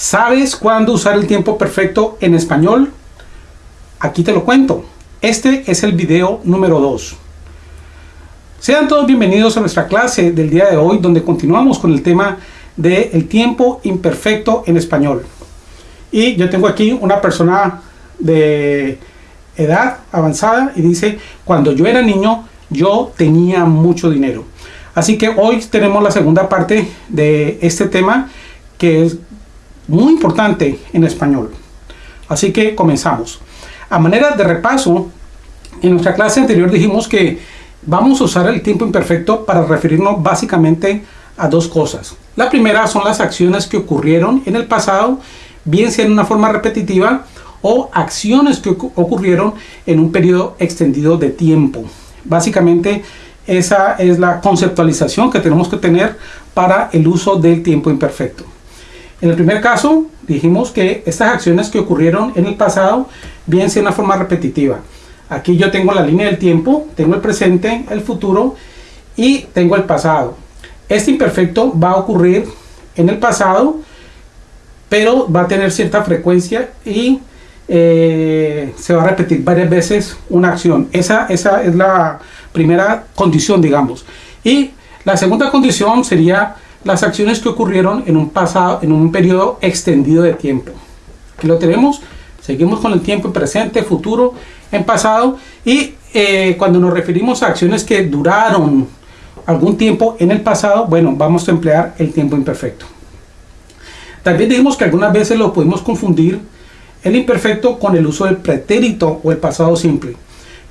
¿Sabes cuándo usar el tiempo perfecto en español? Aquí te lo cuento. Este es el video número 2. Sean todos bienvenidos a nuestra clase del día de hoy donde continuamos con el tema del el tiempo imperfecto en español. Y yo tengo aquí una persona de edad avanzada y dice, cuando yo era niño yo tenía mucho dinero. Así que hoy tenemos la segunda parte de este tema que es muy importante en español. Así que comenzamos. A manera de repaso, en nuestra clase anterior dijimos que vamos a usar el tiempo imperfecto para referirnos básicamente a dos cosas. La primera son las acciones que ocurrieron en el pasado, bien sea en una forma repetitiva o acciones que ocurrieron en un periodo extendido de tiempo. Básicamente esa es la conceptualización que tenemos que tener para el uso del tiempo imperfecto. En el primer caso, dijimos que estas acciones que ocurrieron en el pasado, bien sea una forma repetitiva. Aquí yo tengo la línea del tiempo, tengo el presente, el futuro y tengo el pasado. Este imperfecto va a ocurrir en el pasado, pero va a tener cierta frecuencia y eh, se va a repetir varias veces una acción. Esa, esa es la primera condición, digamos. Y la segunda condición sería las acciones que ocurrieron en un pasado, en un periodo extendido de tiempo. Aquí lo tenemos, seguimos con el tiempo en presente, futuro, en pasado y eh, cuando nos referimos a acciones que duraron algún tiempo en el pasado, bueno, vamos a emplear el tiempo imperfecto. También dijimos que algunas veces lo podemos confundir el imperfecto con el uso del pretérito o el pasado simple.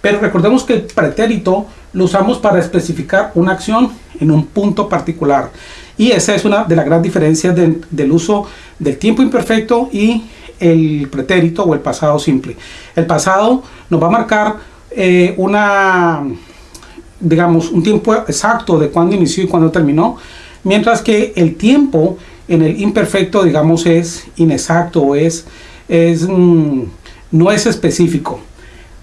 Pero recordemos que el pretérito lo usamos para especificar una acción en un punto particular. Y esa es una de las grandes diferencias del uso del tiempo imperfecto y el pretérito o el pasado simple. El pasado nos va a marcar eh, una, digamos, un tiempo exacto de cuándo inició y cuándo terminó, mientras que el tiempo en el imperfecto, digamos, es inexacto es, es, mm, no es específico.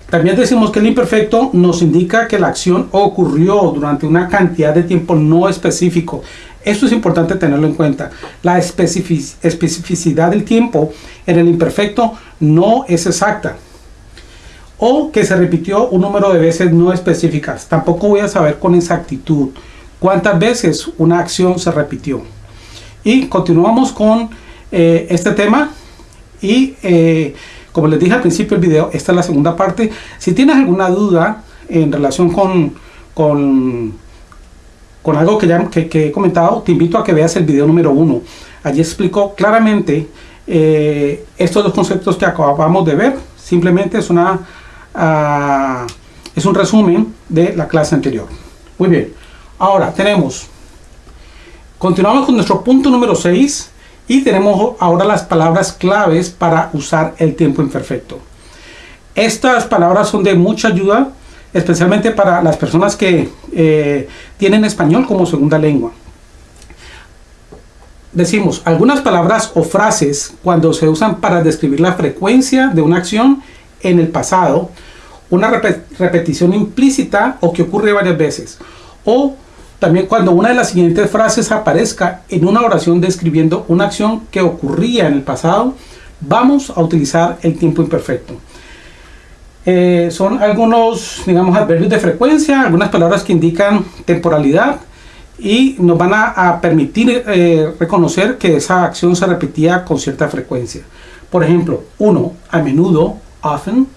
También decimos que el imperfecto nos indica que la acción ocurrió durante una cantidad de tiempo no específico. Esto es importante tenerlo en cuenta. La especificidad del tiempo en el imperfecto no es exacta. O que se repitió un número de veces no específicas. Tampoco voy a saber con exactitud cuántas veces una acción se repitió. Y continuamos con eh, este tema. Y eh, como les dije al principio del video, esta es la segunda parte. Si tienes alguna duda en relación con, con con algo que, ya, que, he comentado, te invito a que veas el video número uno. Allí explico claramente eh, estos dos conceptos que acabamos de ver. Simplemente es, una, uh, es un resumen de la clase anterior. Muy bien. Ahora tenemos, continuamos con nuestro punto número 6 y tenemos ahora las palabras claves para usar el tiempo imperfecto. Estas palabras son de mucha ayuda especialmente para las personas que eh, tienen español como segunda lengua. Decimos, algunas palabras o frases cuando se usan para describir la frecuencia de una acción en el pasado, una repetición implícita o que ocurre varias veces, o también cuando una de las siguientes frases aparezca en una oración describiendo una acción que ocurría en el pasado, vamos a utilizar el tiempo imperfecto. Eh, son algunos, digamos, adverbios de frecuencia, algunas palabras que indican temporalidad y nos van a, permitir eh, reconocer que esa acción se repetía con cierta frecuencia. Por ejemplo, uno, a menudo, often.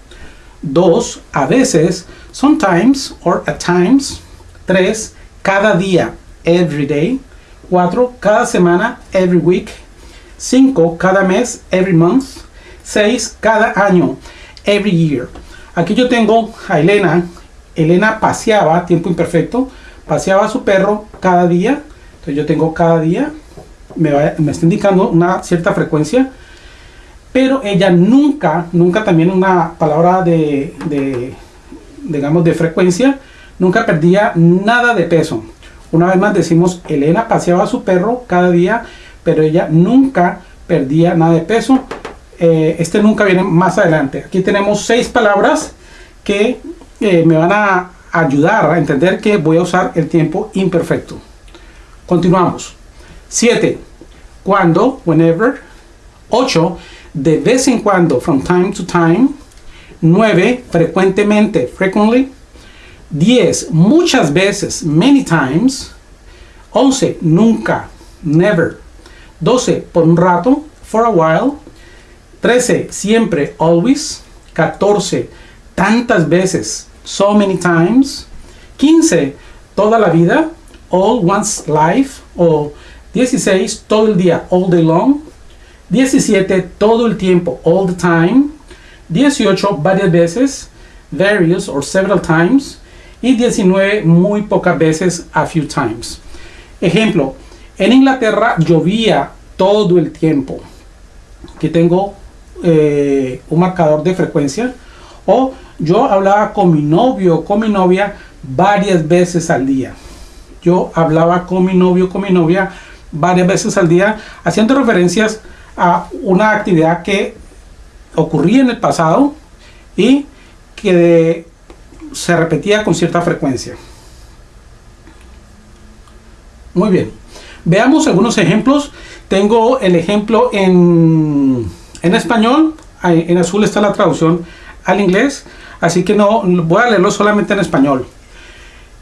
Dos, a veces, sometimes or at times. Tres, cada día, every day. Cuatro, cada semana, every week. Cinco, cada mes, every month. Seis, cada año, every year. Aquí yo tengo a Elena. Elena paseaba, tiempo imperfecto, paseaba a su perro cada día. Entonces yo tengo cada día, me, está indicando una cierta frecuencia. Pero ella nunca, nunca también una palabra de, de, digamos, de frecuencia, nunca perdía nada de peso. Una vez más decimos, Elena paseaba a su perro cada día, pero ella nunca perdía nada de peso. Eh, este nunca viene más adelante. Aquí tenemos seis palabras que eh, me van a ayudar a entender que voy a usar el tiempo imperfecto. Continuamos. 7. Cuando, whenever. 8. De vez en cuando, from time to time. 9. Frecuentemente, frequently. 10. Muchas veces, many times. 11. Nunca, never. 12. Por un rato, for a while. 13. Siempre, always. 14. Tantas veces, so many times. 15. Toda la vida, all one's life. O 16. Todo el día, all day long. 17. Todo el tiempo, all the time. 18. Varias veces, various or several times. Y 19. Muy pocas veces, a few times. Ejemplo, en Inglaterra llovía todo el tiempo. Aquí tengo eh, un marcador de frecuencia. O yo hablaba con mi novio con mi novia varias veces al día. Yo hablaba con mi novio con mi novia varias veces al día, haciendo referencias a una actividad que ocurría en el pasado y que se repetía con cierta frecuencia. Muy bien. Veamos algunos ejemplos. Tengo el ejemplo en, en español. En azul está la traducción al inglés. Así que no voy a leerlo solamente en español.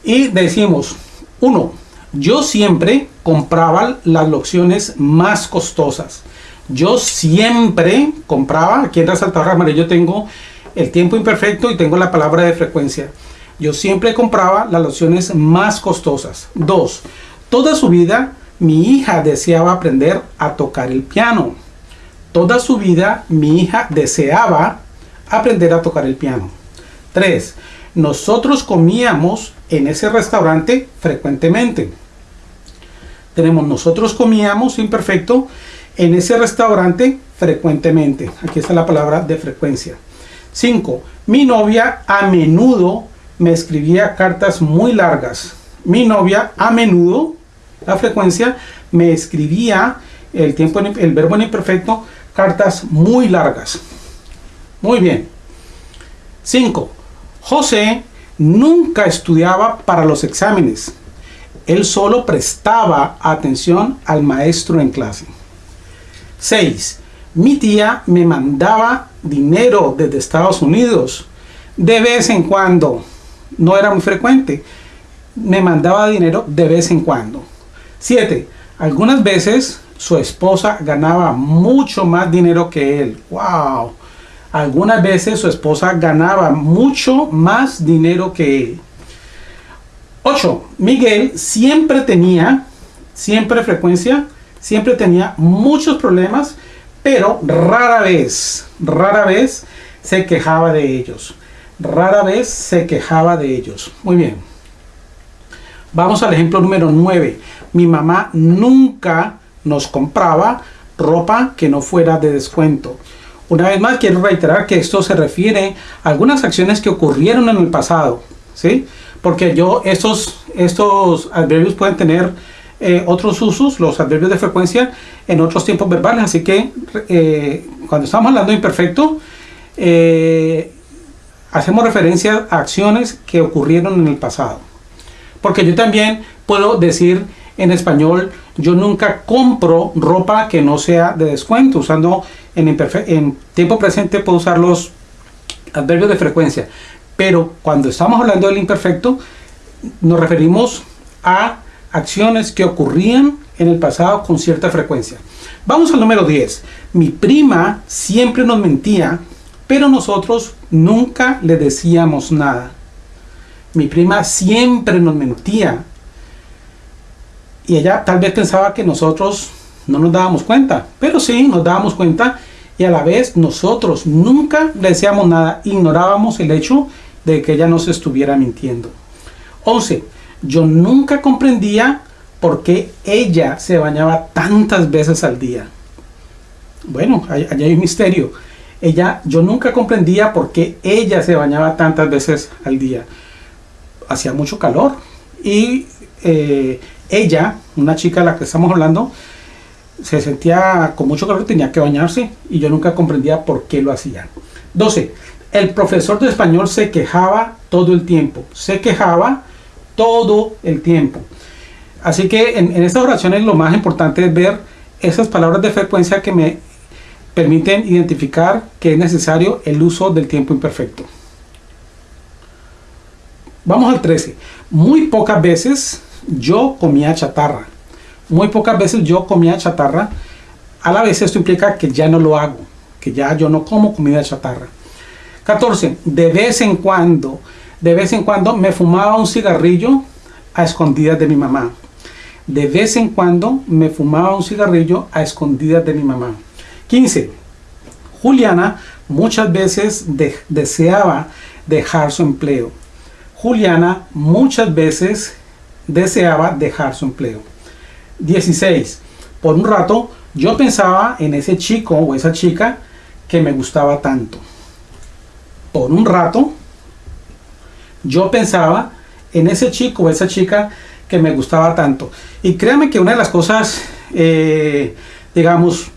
Y decimos, uno, yo siempre compraba las lociones más costosas. Yo siempre compraba, aquí en resaltador amarillo tengo el tiempo imperfecto y tengo la palabra de frecuencia. Yo siempre compraba las lociones más costosas. Dos, toda su vida mi hija deseaba aprender a tocar el piano. Toda su vida mi hija deseaba aprender a tocar el piano. 3. Nosotros comíamos en ese restaurante frecuentemente. Tenemos nosotros comíamos imperfecto en ese restaurante frecuentemente. Aquí está la palabra de frecuencia. 5. Mi novia a menudo me escribía cartas muy largas. Mi novia a menudo la frecuencia, me escribía el, tiempo, el verbo en imperfecto, cartas muy largas. Muy bien. 5. José nunca estudiaba para los exámenes. Él solo prestaba atención al maestro en clase. 6. Mi tía me mandaba dinero desde Estados Unidos. De vez en cuando. No era muy frecuente. Me mandaba dinero de vez en cuando. 7. Algunas veces su esposa ganaba mucho más dinero que él. ¡Wow! Algunas veces su esposa ganaba mucho más dinero que él. 8. Miguel siempre tenía, siempre frecuencia, siempre tenía muchos problemas, pero rara vez, rara vez se quejaba de ellos. Rara vez se quejaba de ellos. Muy bien. Vamos al ejemplo número 9 mi mamá nunca nos compraba ropa que no fuera de descuento. Una vez más quiero reiterar que esto se refiere a algunas acciones que ocurrieron en el pasado, ¿sí? Porque yo, estos, estos adverbios pueden tener eh, otros usos, los adverbios de frecuencia, en otros tiempos verbales. Así que eh, cuando estamos hablando de imperfecto, eh, hacemos referencia a acciones que ocurrieron en el pasado. Porque yo también puedo decir en español, yo nunca compro ropa que no sea de descuento. Usando en, en tiempo presente puedo usar los adverbios de frecuencia. Pero cuando estamos hablando del imperfecto, nos referimos a acciones que ocurrían en el pasado con cierta frecuencia. Vamos al número 10. Mi prima siempre nos mentía, pero nosotros nunca le decíamos nada. Mi prima siempre nos mentía, y ella tal vez pensaba que nosotros no nos dábamos cuenta, pero sí nos dábamos cuenta y a la vez nosotros nunca le decíamos nada, ignorábamos el hecho de que ella nos estuviera mintiendo. 11. Yo nunca comprendía por qué ella se bañaba tantas veces al día. Bueno, allá hay un misterio. Ella, yo nunca comprendía por qué ella se bañaba tantas veces al día. Hacía mucho calor y eh, ella, una chica de la que estamos hablando, se sentía con mucho calor, tenía que bañarse y yo nunca comprendía por qué lo hacía. 12. El profesor de español se quejaba todo el tiempo. Se quejaba todo el tiempo. Así que en, estas oraciones lo más importante es ver esas palabras de frecuencia que me permiten identificar que es necesario el uso del tiempo imperfecto. Vamos al 13. Muy pocas veces yo comía chatarra. Muy pocas veces yo comía chatarra. A la vez esto implica que ya no lo hago, que ya yo no como comida chatarra. 14. De vez en cuando, de vez en cuando me fumaba un cigarrillo a escondidas de mi mamá. De vez en cuando me fumaba un cigarrillo a escondidas de mi mamá. 15. Juliana muchas veces deseaba dejar su empleo. Juliana muchas veces deseaba dejar su empleo. 16. Por un rato yo pensaba en ese chico o esa chica que me gustaba tanto. Por un rato yo pensaba en ese chico o esa chica que me gustaba tanto. Y créanme que una de las cosas, eh, digamos,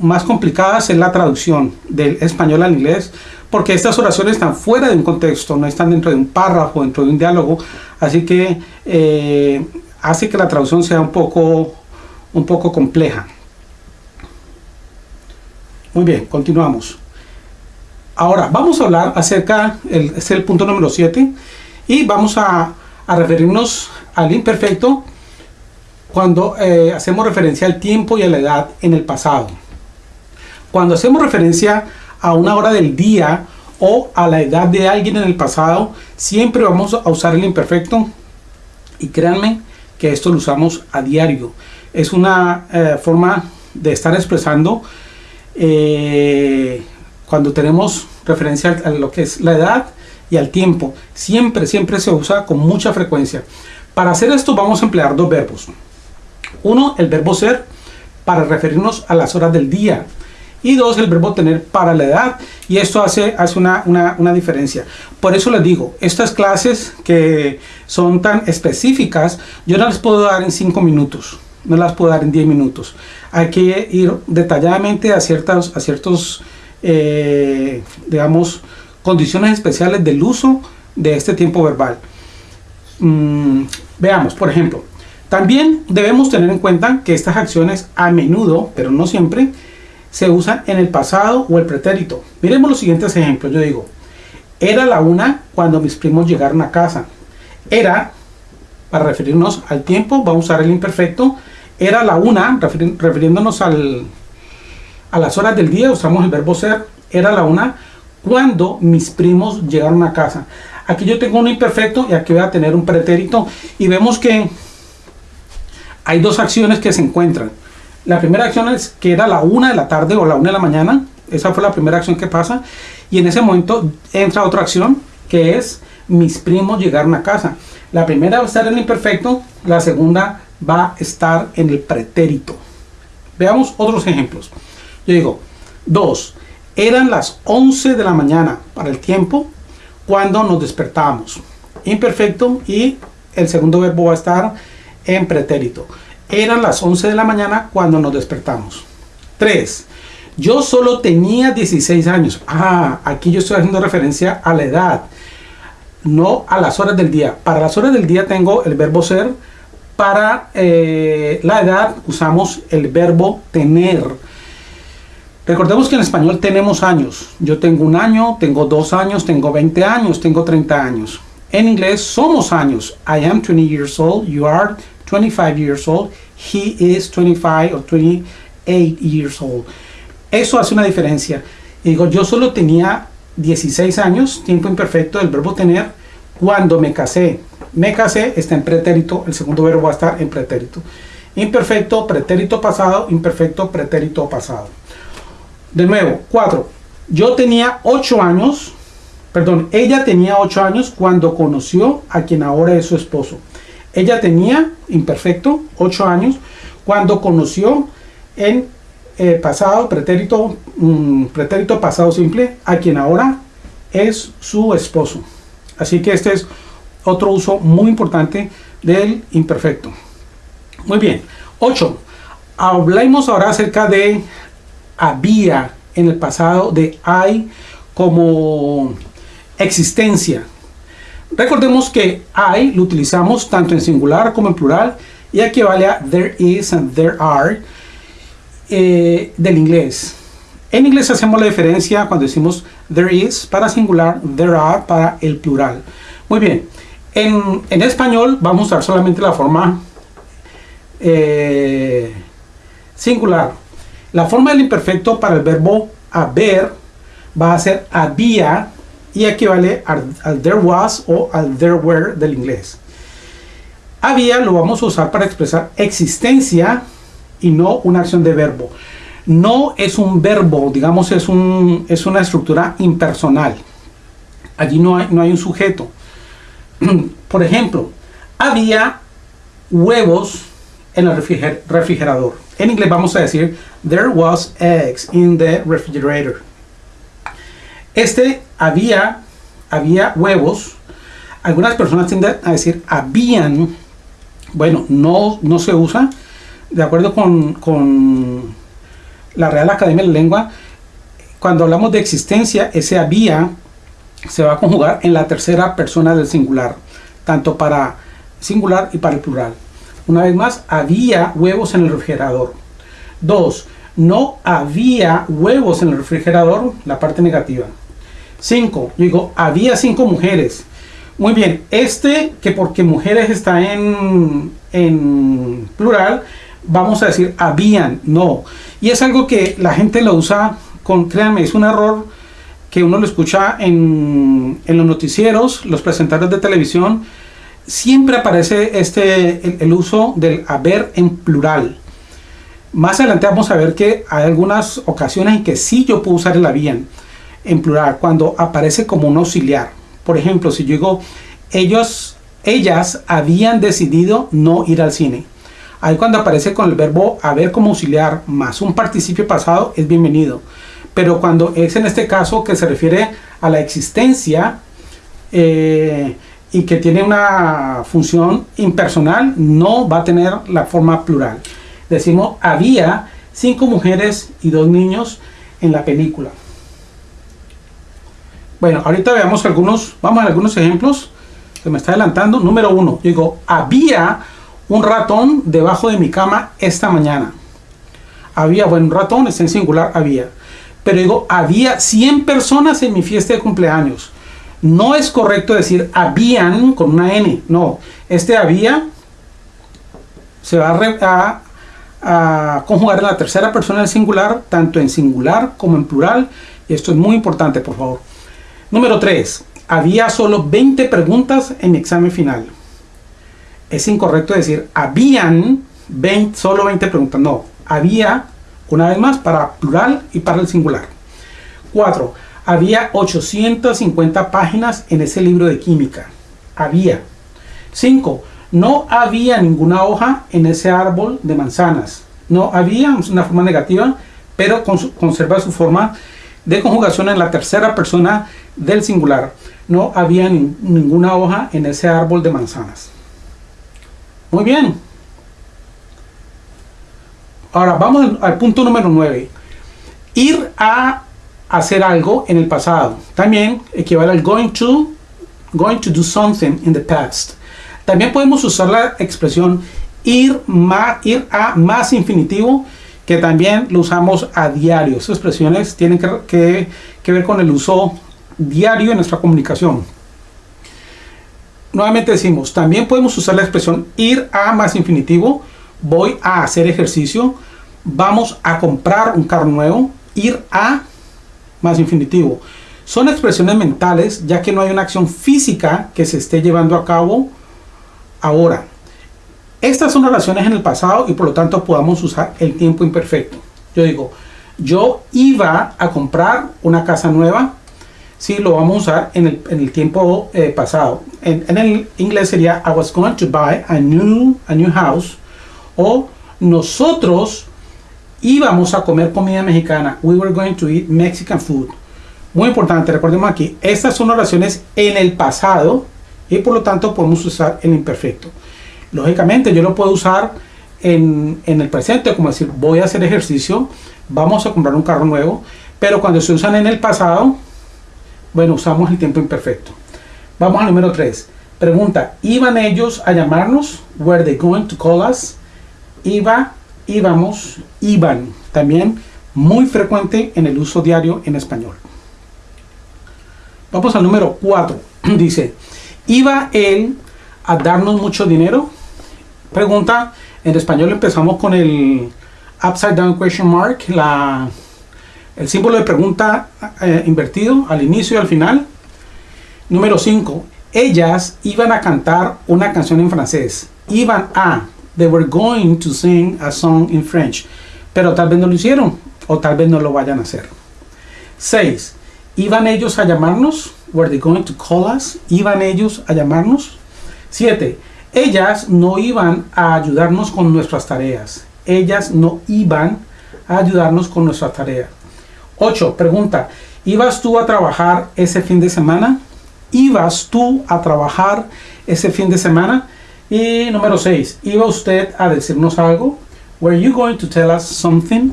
más complicadas es la traducción del español al inglés, porque estas oraciones están fuera de un contexto, no están dentro de un párrafo, dentro de un diálogo, así que eh, hace que la traducción sea un poco, un poco compleja. Muy bien, continuamos. Ahora, vamos a hablar acerca, el, es el punto número 7, y vamos a, a, referirnos al imperfecto cuando eh, hacemos referencia al tiempo y a la edad en el pasado. Cuando hacemos referencia a una hora del día o a la edad de alguien en el pasado, siempre vamos a usar el imperfecto y créanme que esto lo usamos a diario. Es una eh, forma de estar expresando eh, cuando tenemos referencia a lo que es la edad y al tiempo. Siempre, siempre se usa con mucha frecuencia. Para hacer esto vamos a emplear dos verbos. Uno, el verbo ser, para referirnos a las horas del día y dos, el verbo tener para la edad. Y esto hace, hace una, una, diferencia. Por eso les digo, estas clases que son tan específicas, yo no las puedo dar en 5 minutos. No las puedo dar en 10 minutos. Hay que ir detalladamente a, ciertas, a ciertos, eh, digamos, condiciones especiales del uso de este tiempo verbal. Mm, veamos, por ejemplo, también debemos tener en cuenta que estas acciones a menudo, pero no siempre, se usan en el pasado o el pretérito. Miremos los siguientes ejemplos. Yo digo, era la una cuando mis primos llegaron a casa. Era, para referirnos al tiempo, vamos a usar el imperfecto. Era la una, refiriéndonos al, a las horas del día, usamos el verbo ser. Era la una cuando mis primos llegaron a casa. Aquí yo tengo un imperfecto y aquí voy a tener un pretérito. Y vemos que hay dos acciones que se encuentran. La primera acción es que era la una de la tarde o la una de la mañana. Esa fue la primera acción que pasa. Y en ese momento entra otra acción que es mis primos llegaron a casa. La primera va a estar en el imperfecto, la segunda va a estar en el pretérito. Veamos otros ejemplos. Yo digo, dos, eran las 11 de la mañana para el tiempo cuando nos despertamos. Imperfecto y el segundo verbo va a estar en pretérito. Eran las 11 de la mañana cuando nos despertamos. 3. Yo solo tenía 16 años. Ah, aquí yo estoy haciendo referencia a la edad, no a las horas del día. Para las horas del día tengo el verbo ser. Para eh, la edad usamos el verbo tener. Recordemos que en español tenemos años. Yo tengo un año, tengo dos años, tengo 20 años, tengo 30 años. En inglés somos años. I am 20 years old, you are 25 years old, he is 25 or 28 years old. Eso hace una diferencia. digo, yo solo tenía 16 años, tiempo imperfecto del verbo tener, cuando me casé. Me casé está en pretérito, el segundo verbo va a estar en pretérito. Imperfecto, pretérito pasado, imperfecto, pretérito pasado. De nuevo, 4. Yo tenía 8 años, perdón, ella tenía 8 años cuando conoció a quien ahora es su esposo. Ella tenía, imperfecto, 8 años, cuando conoció en eh, pasado, pretérito, mm, pretérito pasado simple, a quien ahora es su esposo. Así que este es otro uso muy importante del imperfecto. Muy bien. 8. Hablemos ahora acerca de había en el pasado, de hay como existencia. Recordemos que I lo utilizamos tanto en singular como en plural y aquí vale a there is and there are eh, del inglés. En inglés hacemos la diferencia cuando decimos there is para singular, there are para el plural. Muy bien, en, en español vamos a usar solamente la forma eh, singular. La forma del imperfecto para el verbo haber va a ser había y equivale al, there was o al there were del inglés. Había lo vamos a usar para expresar existencia y no una acción de verbo. No es un verbo, digamos, es, un, es una estructura impersonal. Allí no hay, no hay un sujeto. Por ejemplo, había huevos en el refrigerador. En inglés vamos a decir, there was eggs in the refrigerator. Este había, había huevos. Algunas personas tienden a decir habían. Bueno, no, no se usa. De acuerdo con, con la Real Academia de la Lengua, cuando hablamos de existencia, ese había se va a conjugar en la tercera persona del singular, tanto para singular y para el plural. Una vez más, había huevos en el refrigerador. Dos, no había huevos en el refrigerador, la parte negativa. Cinco, digo, había cinco mujeres. Muy bien, este que porque mujeres está en, en plural, vamos a decir habían, no. Y es algo que la gente lo usa con, créanme, es un error que uno lo escucha en, en los noticieros, los presentadores de televisión, siempre aparece este, el, uso del haber en plural. Más adelante vamos a ver que hay algunas ocasiones en que sí yo puedo usar el habían en plural, cuando aparece como un auxiliar. Por ejemplo, si yo digo, ellos, ellas habían decidido no ir al cine. Ahí cuando aparece con el verbo haber como auxiliar más un participio pasado es bienvenido. Pero cuando es en este caso que se refiere a la existencia, eh, y que tiene una función impersonal no va a tener la forma plural. Decimos, había cinco mujeres y dos niños en la película. Bueno, ahorita veamos algunos, vamos a algunos ejemplos. Se me está adelantando. Número uno, digo, había un ratón debajo de mi cama esta mañana. Había, bueno, un ratón es en singular, había. Pero digo, había 100 personas en mi fiesta de cumpleaños. No es correcto decir habían con una N, no. Este había se va a, conjugar en la tercera persona del singular, tanto en singular como en plural. Y esto es muy importante, por favor. Número 3. Había solo 20 preguntas en mi examen final. Es incorrecto decir habían 20, solo 20 preguntas. No, había, una vez más, para plural y para el singular. 4 había 850 páginas en ese libro de química. Había. 5. No había ninguna hoja en ese árbol de manzanas. No había una forma negativa, pero conserva su forma de conjugación en la tercera persona del singular. No había ninguna hoja en ese árbol de manzanas. Muy bien. Ahora vamos al punto número 9. Ir a hacer algo en el pasado. También equivale al going to, going to do something in the past. También podemos usar la expresión ir, ir a más infinitivo, que también lo usamos a diario. Esas expresiones tienen que, que ver con el uso diario en nuestra comunicación. Nuevamente decimos, también podemos usar la expresión ir a más infinitivo. Voy a hacer ejercicio. Vamos a comprar un carro nuevo. Ir a más infinitivo. Son expresiones mentales ya que no hay una acción física que se esté llevando a cabo ahora. Estas son relaciones en el pasado y por lo tanto podamos usar el tiempo imperfecto. Yo digo, yo iba a comprar una casa nueva. si lo vamos a usar en el, tiempo eh, pasado. En, en, el inglés sería I was going to buy a new, a new house. O nosotros íbamos a comer comida mexicana. We were going to eat Mexican food. Muy importante, recordemos aquí, estas son oraciones en el pasado y por lo tanto podemos usar el imperfecto. Lógicamente yo lo puedo usar en, en el presente, como decir, voy a hacer ejercicio, vamos a comprar un carro nuevo, pero cuando se usan en el pasado, bueno, usamos el tiempo imperfecto. Vamos al número 3. Pregunta, ¿iban ellos a llamarnos? Were they going to call us? Iba íbamos, iban. También muy frecuente en el uso diario en español. Vamos al número 4. Dice, ¿iba él a darnos mucho dinero? Pregunta, en español empezamos con el upside down question mark, el símbolo de pregunta eh, invertido al inicio y al final. Número 5. Ellas iban a cantar una canción en francés. Iban a. They were going to sing a song in French. Pero tal vez no lo hicieron o tal vez no lo vayan a hacer. 6. ¿Iban ellos a llamarnos? Were they going to call us? ¿Iban ellos a llamarnos? 7. Ellas no iban a ayudarnos con nuestras tareas. Ellas no iban a ayudarnos con nuestras tareas. 8. Pregunta. ¿Ibas tú a trabajar ese fin de semana? ¿Ibas tú a trabajar ese fin de semana? Y número 6. ¿Iba usted a decirnos algo? Were you going to tell us something?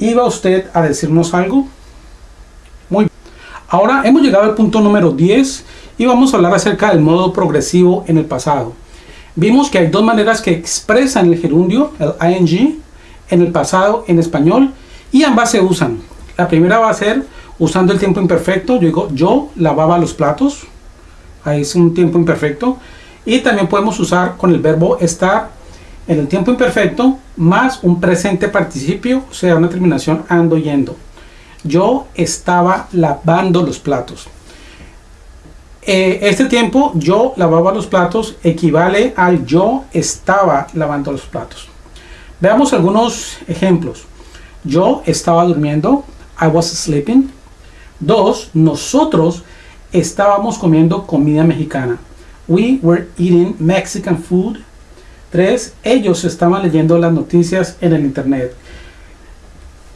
¿Iba usted a decirnos algo? Muy bien. Ahora hemos llegado al punto número 10 y vamos a hablar acerca del modo progresivo en el pasado. Vimos que hay dos maneras que expresan el gerundio, el ing, en el pasado en español y ambas se usan. La primera va a ser usando el tiempo imperfecto. Yo digo, yo lavaba los platos. Ahí es un tiempo imperfecto. Y también podemos usar con el verbo estar en el tiempo imperfecto más un presente participio, o sea, una terminación ando yendo. Yo estaba lavando los platos. Eh, este tiempo, yo lavaba los platos, equivale al yo estaba lavando los platos. Veamos algunos ejemplos. Yo estaba durmiendo. I was sleeping. Dos, nosotros estábamos comiendo comida mexicana. We were eating Mexican food. Tres, ellos estaban leyendo las noticias en el internet.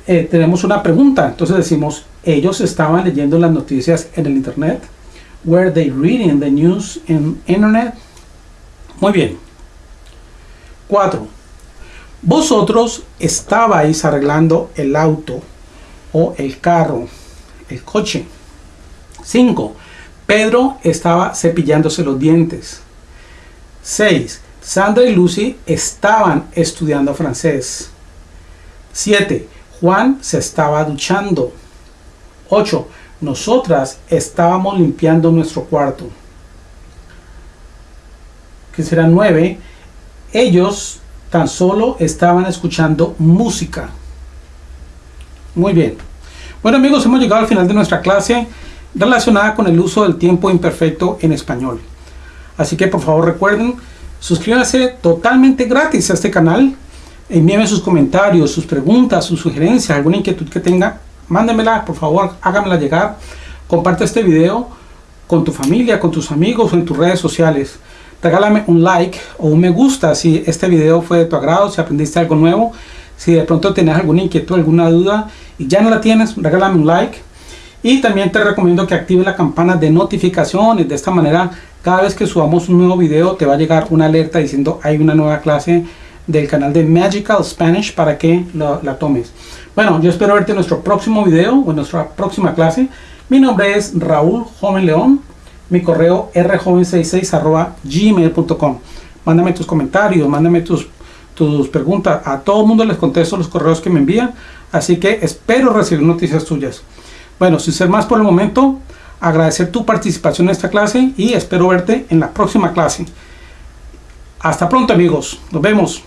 Eh, tenemos una pregunta, entonces decimos, ellos estaban leyendo las noticias en el internet. Were they reading the news in internet? Muy bien. Cuatro, vosotros estabais arreglando el auto o el carro, el coche. 5. Pedro estaba cepillándose los dientes. 6. Sandra y Lucy estaban estudiando francés. 7. Juan se estaba duchando. 8. Nosotras estábamos limpiando nuestro cuarto. Que será 9. Ellos tan solo estaban escuchando música. Muy bien. Bueno amigos, hemos llegado al final de nuestra clase relacionada con el uso del tiempo imperfecto en español. Así que por favor recuerden, suscríbanse totalmente gratis a este canal. Envíenme sus comentarios, sus preguntas, sus sugerencias, alguna inquietud que tenga. Mándenmela, por favor, háganmela llegar. Comparte este video con tu familia, con tus amigos o en tus redes sociales regálame un like o un me gusta si este video fue de tu agrado, si aprendiste algo nuevo, si de pronto tienes alguna inquietud, alguna duda y ya no la tienes, regálame un like. Y también te recomiendo que actives la campana de notificaciones, de esta manera cada vez que subamos un nuevo video te va a llegar una alerta diciendo hay una nueva clase del canal de Magical Spanish para que la tomes. Bueno, yo espero verte en nuestro próximo video o en nuestra próxima clase. Mi nombre es Raúl Joven León mi correo rjoven66 gmail.com. Mándame tus comentarios, mándame tus, tus preguntas. A todo el mundo les contesto los correos que me envían. Así que espero recibir noticias tuyas. Bueno, sin ser más por el momento, agradecer tu participación en esta clase y espero verte en la próxima clase. Hasta pronto amigos, nos vemos.